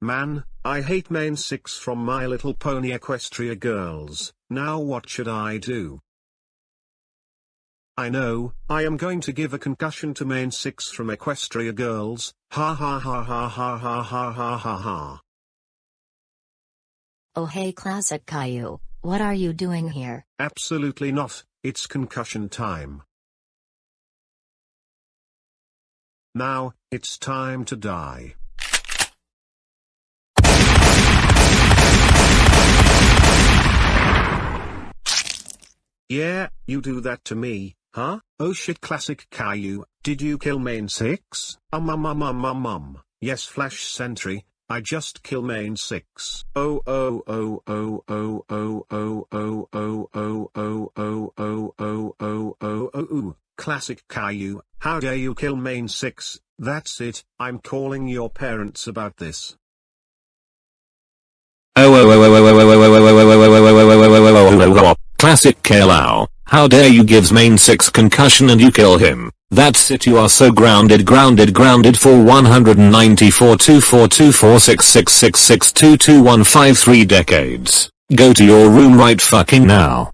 Man, I hate main 6 from My Little Pony Equestria Girls, now what should I do? I know, I am going to give a concussion to main 6 from Equestria Girls, ha ha ha ha ha ha ha ha ha ha. Oh hey Classic Caillou, what are you doing here? Absolutely not, it's concussion time. Now, it's time to die. Yeah, you do that to me, huh? Oh shit classic Caillou, did you kill main 6? Um um um um um um, yes flash sentry, I just kill main 6. Oh oh oh oh oh oh oh oh oh oh oh oh oh oh oh oh oh classic Caillou, how dare you kill main 6, that's it, I'm calling your parents about this. Oh oh oh oh oh oh oh oh oh oh oh oh oh oh oh Classic Caillou, how dare you gives main 6 concussion and you kill him. That's it you are so grounded grounded grounded for 194 decades. Go to your room right fucking now.